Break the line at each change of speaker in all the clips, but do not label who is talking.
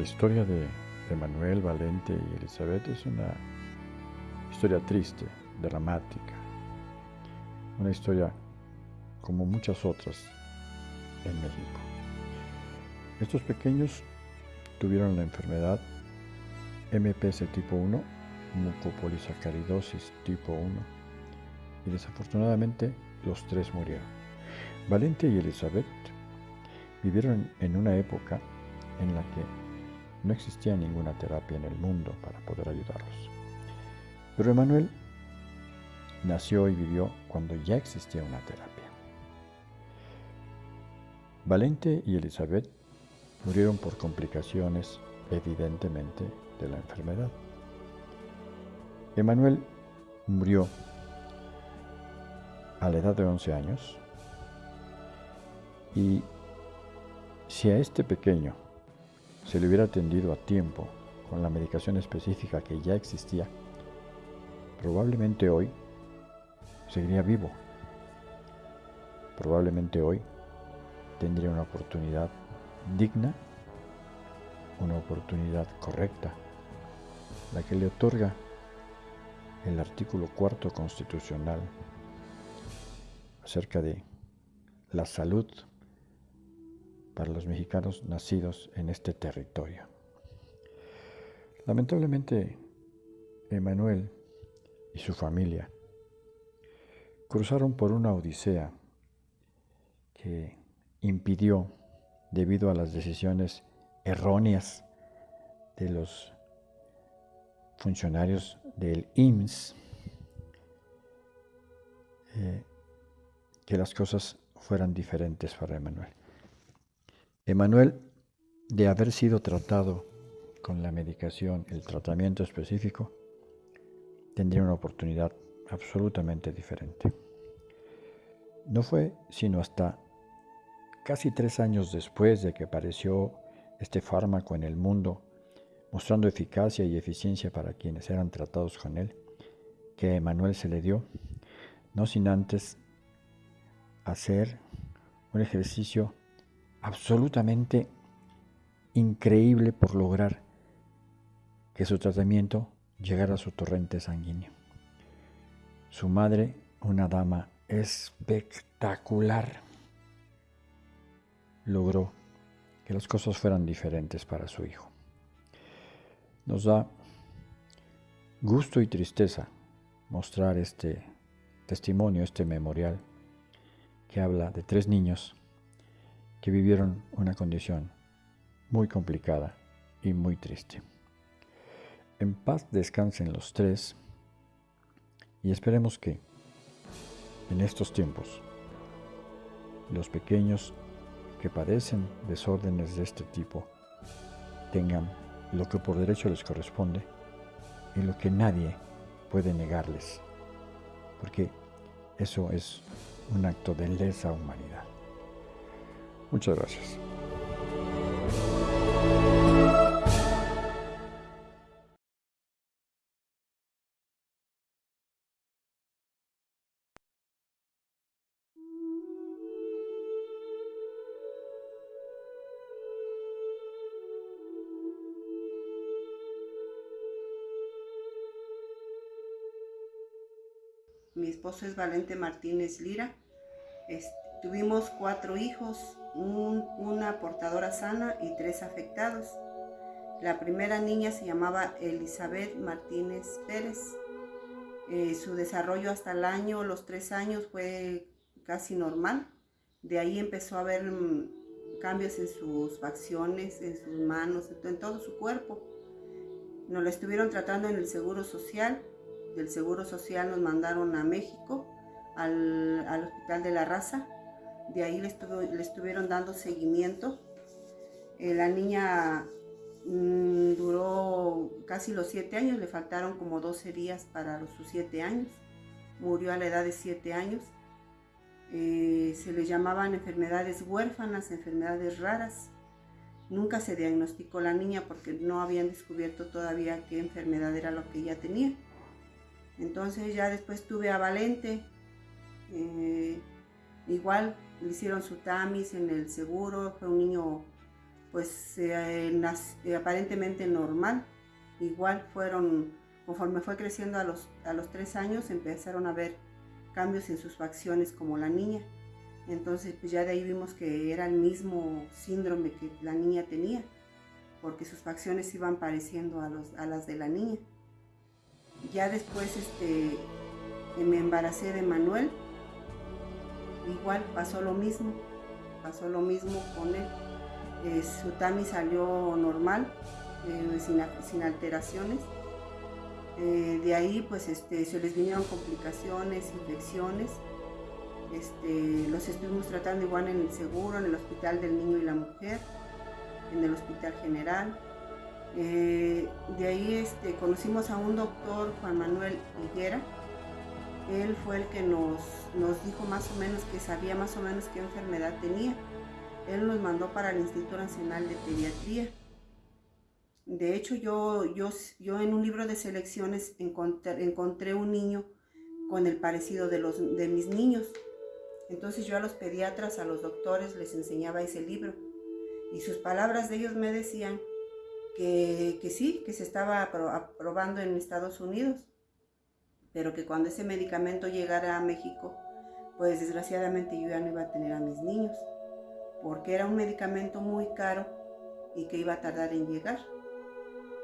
La historia de Emanuel, Valente y Elizabeth es una historia triste, dramática, una historia como muchas otras en México. Estos pequeños tuvieron la enfermedad MPS tipo 1, mucopolisacaridosis tipo 1, y desafortunadamente los tres murieron. Valente y Elizabeth vivieron en una época en la que no existía ninguna terapia en el mundo para poder ayudarlos. Pero Emanuel nació y vivió cuando ya existía una terapia. Valente y Elizabeth murieron por complicaciones, evidentemente, de la enfermedad. Emanuel murió a la edad de 11 años y si a este pequeño se le hubiera atendido a tiempo con la medicación específica que ya existía, probablemente hoy seguiría vivo. Probablemente hoy tendría una oportunidad digna, una oportunidad correcta, la que le otorga el artículo cuarto constitucional acerca de la salud para los mexicanos nacidos en este territorio. Lamentablemente, Emanuel y su familia cruzaron por una odisea que impidió, debido a las decisiones erróneas de los funcionarios del IMSS, eh, que las cosas fueran diferentes para Emanuel. Emanuel, de haber sido tratado con la medicación, el tratamiento específico, tendría una oportunidad absolutamente diferente. No fue sino hasta casi tres años después de que apareció este fármaco en el mundo, mostrando eficacia y eficiencia para quienes eran tratados con él, que a Emanuel se le dio, no sin antes hacer un ejercicio absolutamente increíble por lograr que su tratamiento llegara a su torrente sanguíneo. Su madre, una dama espectacular, logró que las cosas fueran diferentes para su hijo. Nos da gusto y tristeza mostrar este testimonio, este memorial, que habla de tres niños que vivieron una condición muy complicada y muy triste. En paz descansen los tres y esperemos que en estos tiempos los pequeños que padecen desórdenes de este tipo tengan lo que por derecho les corresponde y lo que nadie puede negarles, porque eso es un acto de lesa humanidad. Muchas gracias.
Mi esposo es Valente Martínez Lira. Tuvimos cuatro hijos, una portadora sana y tres afectados. La primera niña se llamaba Elizabeth Martínez Pérez. Eh, su desarrollo hasta el año, los tres años, fue casi normal. De ahí empezó a haber mm, cambios en sus facciones, en sus manos, en todo su cuerpo. Nos la estuvieron tratando en el Seguro Social. Del Seguro Social nos mandaron a México, al, al Hospital de la Raza de ahí le, estuvieron dando seguimiento. Eh, la niña mm, duró casi los siete años, le faltaron como 12 días para los, sus siete años. Murió a la edad de siete años. Eh, se le llamaban enfermedades huérfanas, enfermedades raras. Nunca se diagnosticó la niña porque no habían descubierto todavía qué enfermedad era lo que ella tenía. Entonces ya después tuve a Valente, eh, igual le hicieron su tamis en el seguro, fue un niño pues eh, eh, aparentemente normal. Igual fueron, conforme fue creciendo a los, a los tres años, empezaron a ver cambios en sus facciones como la niña. Entonces, pues ya de ahí vimos que era el mismo síndrome que la niña tenía, porque sus facciones iban pareciendo a, los, a las de la niña. Ya después este, me embaracé de Manuel, igual pasó lo mismo, pasó lo mismo con él. Eh, su tami salió normal, eh, sin, alteraciones. Eh, de ahí pues este, se les vinieron complicaciones, infecciones. Este, los estuvimos tratando igual en el seguro, en el hospital del niño y la mujer, en el hospital general. de ahí este, conocimos a un doctor, Juan Manuel Higuera. Él fue el que nos, nos dijo más o menos que sabía más o menos qué enfermedad tenía él nos mandó para el Instituto Nacional de Pediatría. De hecho, yo, yo, yo en un libro de selecciones encontré, encontré un niño con el parecido de, los, de mis niños. Entonces yo a los pediatras, a los doctores les enseñaba ese libro. Y sus palabras de ellos me decían que, que sí, que se estaba aprobando en Estados Unidos, pero que cuando ese medicamento llegara a México, pues desgraciadamente yo ya no iba a tener a mis niños porque era un medicamento muy caro y que iba a tardar en llegar.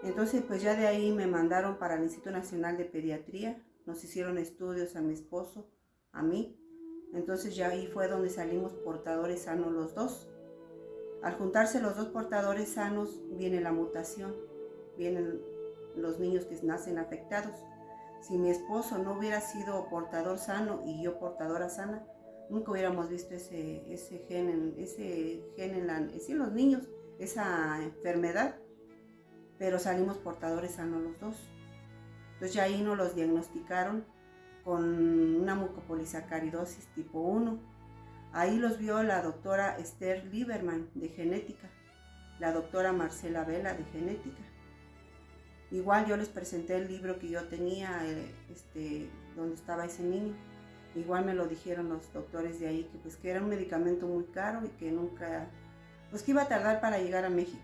Entonces, pues ya de ahí me mandaron para el Instituto Nacional de Pediatría, nos hicieron estudios a mi esposo, a mí. Entonces ya ahí fue donde salimos portadores sanos los dos. Al juntarse los dos portadores sanos, viene la mutación, vienen los niños que nacen afectados. Si mi esposo no hubiera sido portador sano y yo portadora sana, nunca hubiéramos visto ese, gen, en, ese gen en, la, los niños, esa enfermedad, pero salimos portadores sanos los dos. Entonces ya ahí nos los diagnosticaron con una mucopolisacaridosis tipo 1. Ahí los vio la doctora Esther Lieberman de genética, la doctora Marcela Vela de genética. Igual yo les presenté el libro que yo tenía, eh, este, donde estaba ese niño. Igual me lo dijeron los doctores de ahí, que pues que era un medicamento muy caro y que nunca, pues que iba a tardar para llegar a México.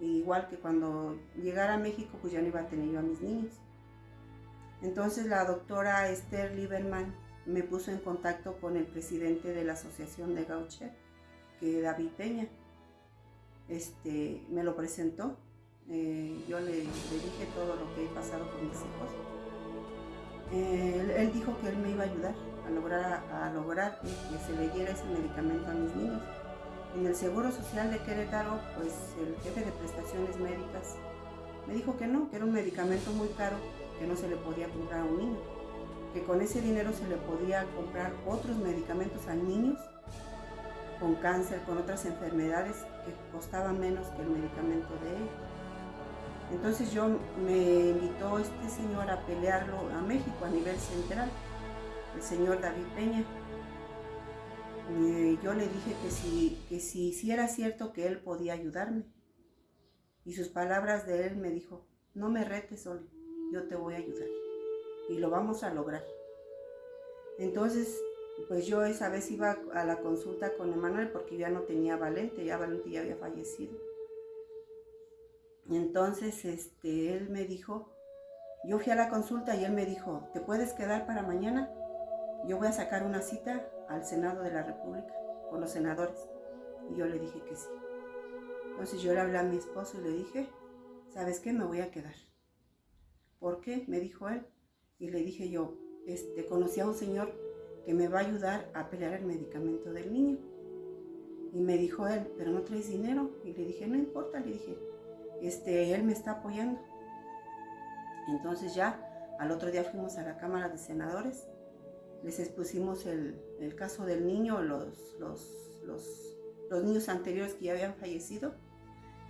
igual que cuando llegara a México, pues ya no iba a tener yo a mis niños. Entonces la doctora Esther Lieberman me puso en contacto con el presidente de la Asociación de Gaucher, que David Peña. Este, me lo presentó. Eh, yo le, dije todo lo que he pasado con mis hijos. Eh, él, dijo que él me iba a ayudar a lograr, a lograr que se le diera ese medicamento a mis niños. En el Seguro Social de Querétaro, pues el jefe de prestaciones médicas me dijo que no, que era un medicamento muy caro, que no se le podía comprar a un niño, que con ese dinero se le podía comprar otros medicamentos a niños con cáncer, con otras enfermedades que costaban menos que el medicamento de él. Entonces yo me invitó este señor a pelearlo a México a nivel central, el señor David Peña. Eh, yo le dije que si, que si, era cierto que él podía ayudarme. Y sus palabras de él me dijo, no me retes, Oli, yo te voy a ayudar. Y lo vamos a lograr. Entonces, pues yo esa vez iba a la consulta con Emanuel porque ya no tenía Valente, ya Valente ya había fallecido. Entonces, este, él me dijo, yo fui a la consulta y él me dijo, ¿te puedes quedar para mañana? Yo voy a sacar una cita al Senado de la República con los senadores. Y yo le dije que sí. Entonces yo le hablé a mi esposo y le dije, ¿sabes qué? Me voy a quedar. ¿Por qué? Me dijo él. Y le dije yo, este, conocí a un señor que me va a ayudar a pelear el medicamento del niño. Y me dijo él, pero no traes dinero. Y le dije, no importa, le dije, este, él me está apoyando. Entonces ya al otro día fuimos a la Cámara de Senadores, les expusimos el, caso del niño, los, niños anteriores que ya habían fallecido.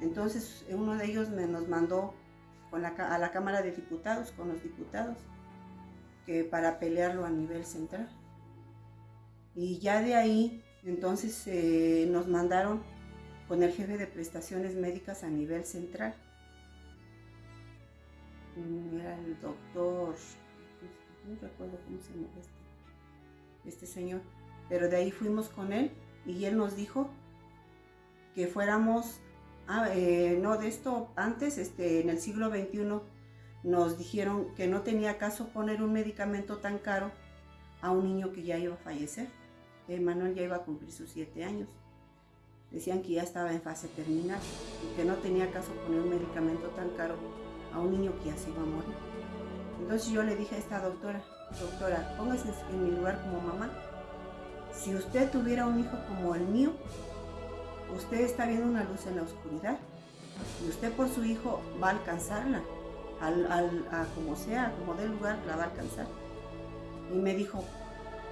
Entonces uno de ellos nos mandó a la Cámara de Diputados, con los diputados, que para pelearlo a nivel central. Y ya de ahí, entonces eh, nos mandaron con el jefe de prestaciones médicas a nivel central. Mm, era el doctor, no recuerdo cómo se llama este, este señor, pero de ahí fuimos con él y él nos dijo que fuéramos Ah, eh, no, de esto antes, este, en el siglo XXI, nos dijeron que no tenía caso poner un medicamento tan caro a un niño que ya iba a fallecer. Manuel ya iba a cumplir sus siete años. Decían que ya estaba en fase terminal y que no tenía caso poner un medicamento tan caro a un niño que ya se iba a morir. Entonces yo le dije a esta doctora, doctora, póngase en mi lugar como mamá. Si usted tuviera un hijo como el mío, usted está viendo una luz en la oscuridad y usted por su hijo va a alcanzarla, al, a como sea, como dé lugar, la va a alcanzar. Y me dijo,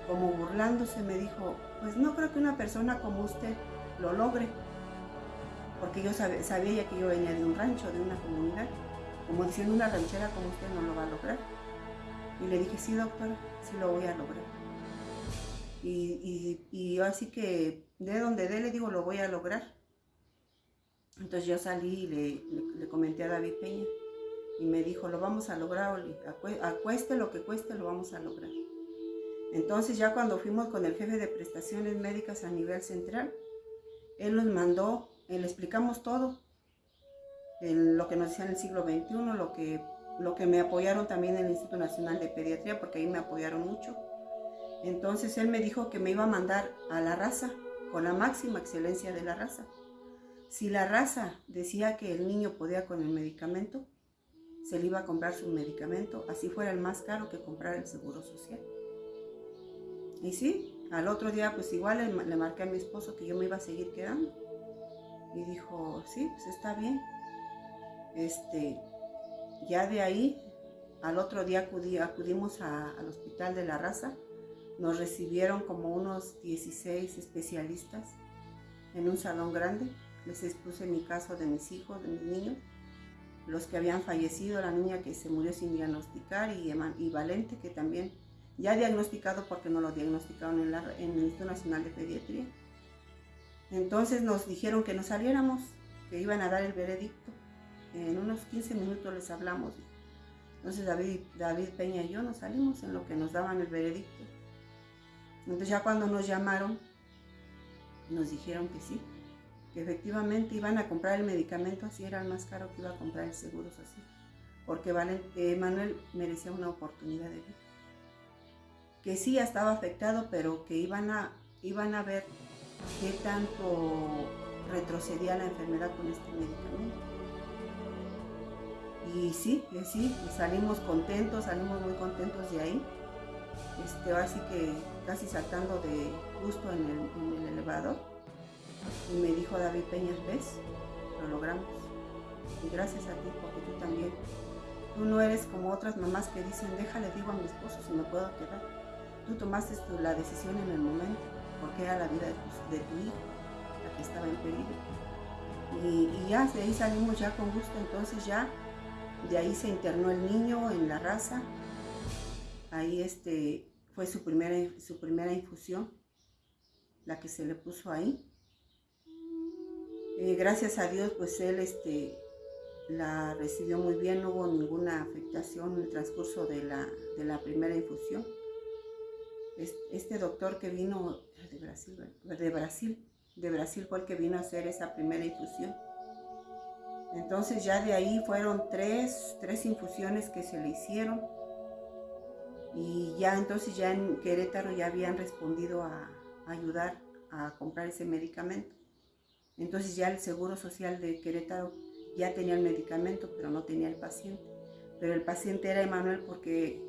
como burlándose, me dijo, pues no creo que una persona como usted lo logre, porque yo sabía, sabía que yo venía de un rancho, de una comunidad, como diciendo una ranchera como usted no lo va a lograr. Y le dije, sí doctora, sí lo voy a lograr. Y, yo así que de donde dé le digo, lo voy a lograr. Entonces yo salí y le, comenté a David Peña y me dijo, lo vamos a lograr, acueste lo que cueste, lo vamos a lograr. Entonces ya cuando fuimos con el jefe de prestaciones médicas a nivel central, él nos mandó, le explicamos todo, lo que nos decía en el siglo XXI, lo que, lo que me apoyaron también en el Instituto Nacional de Pediatría, porque ahí me apoyaron mucho. Entonces él me dijo que me iba a mandar a la raza, con la máxima excelencia de la raza. Si la raza decía que el niño podía con el medicamento, se le iba a comprar su medicamento, así fuera el más caro que comprar el seguro social. Y sí, al otro día pues igual le, marqué a mi esposo que yo me iba a seguir quedando. Y dijo, sí, pues está bien. Este, ya de ahí, al otro día acudimos al hospital de la raza. Nos recibieron como unos 16 especialistas en un salón grande. Les expuse mi caso de mis hijos, de mis niños, los que habían fallecido, la niña que se murió sin diagnosticar y, y Valente, que también ya diagnosticado porque no lo diagnosticaron en, en el Instituto Nacional de Pediatría. Entonces nos dijeron que nos saliéramos, que iban a dar el veredicto. En unos 15 minutos les hablamos. Entonces David, David Peña y yo nos salimos en lo que nos daban el veredicto. Entonces ya cuando nos llamaron, nos dijeron que sí, que efectivamente iban a comprar el medicamento, así era el más caro que iba a comprar el seguro social, porque eh, Manuel merecía una oportunidad de vida que sí estaba afectado, pero que iban a, iban a ver qué tanto retrocedía la enfermedad con este medicamento. Y sí, sí, salimos contentos, salimos muy contentos de ahí. Este, así que casi saltando de gusto en el, elevador. Y me dijo David Peñas, ¿ves? Lo logramos. Y gracias a ti, porque tú también. Tú no eres como otras mamás que dicen, déjale, digo a mi esposo si me puedo quedar tú tomaste la decisión en el momento, porque era la vida de tu, hijo la que estaba en peligro. Y, ya de ahí salimos ya con gusto, entonces ya de ahí se internó el niño en la raza. Ahí este, fue su primera, su primera infusión, la que se le puso ahí. Eh, gracias a Dios, pues él este, la recibió muy bien, no hubo ninguna afectación en el transcurso de la, de la primera infusión este doctor que vino de Brasil, de Brasil, de Brasil fue el que vino a hacer esa primera infusión. Entonces ya de ahí fueron tres, tres infusiones que se le hicieron y ya entonces ya en Querétaro ya habían respondido a, a ayudar a comprar ese medicamento. Entonces ya el Seguro Social de Querétaro ya tenía el medicamento, pero no tenía el paciente. Pero el paciente era Emanuel porque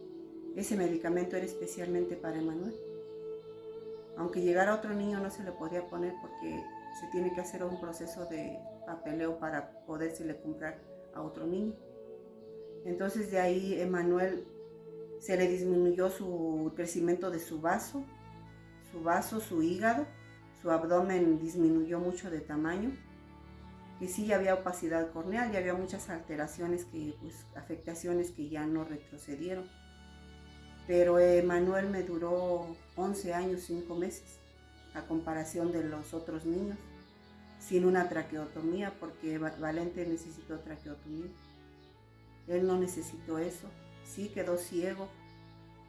ese medicamento era especialmente para Emanuel. Aunque llegara otro niño no se le podía poner porque se tiene que hacer un proceso de papeleo para le comprar a otro niño. Entonces de ahí Emanuel se le disminuyó su crecimiento de su vaso, su vaso, su hígado, su abdomen disminuyó mucho de tamaño, que sí había opacidad corneal, y había muchas alteraciones, que, pues, afectaciones que ya no retrocedieron pero Emanuel me duró 11 años, 5 meses, a comparación de los otros niños, sin una traqueotomía, porque Valente necesitó traqueotomía. Él no necesitó eso, sí quedó ciego,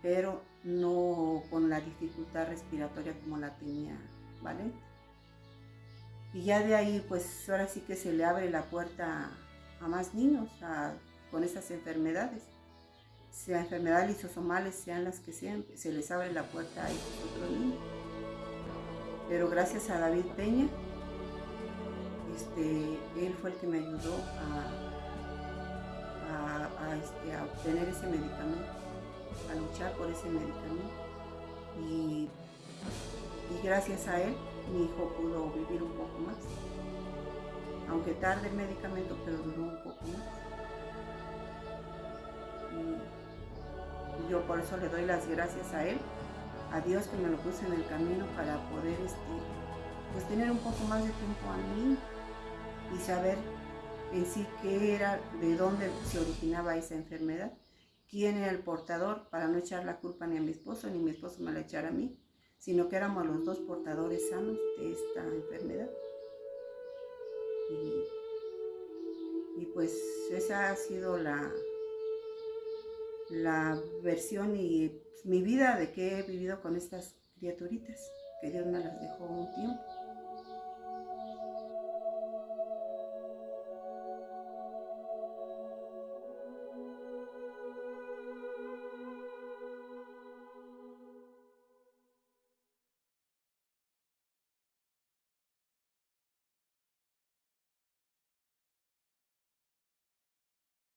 pero no con la dificultad respiratoria como la tenía Valente. Y ya de ahí, pues ahora sí que se le abre la puerta a, más niños con esas enfermedades. Sea enfermedades lisosomales, sean las que sean, se les abre la puerta a esos otros. Pero gracias a David Peña, este, él fue el que me ayudó a, este, a obtener ese medicamento, a luchar por ese medicamento. Y, y gracias a él, mi hijo pudo vivir un poco más. Aunque tarde el medicamento, pero duró un poco más. Yo por eso le doy las gracias a él, a Dios que me lo puso en el camino para poder este, pues tener un poco más de tiempo a mí y saber en sí qué era, de dónde se originaba esa enfermedad, quién era el portador, para no echar la culpa ni a mi esposo, ni mi esposo me la echara a mí, sino que éramos los dos portadores sanos de esta enfermedad. Y, pues esa ha sido la, la versión y mi vida de que he vivido con estas criaturitas, que Dios me las dejó un tiempo.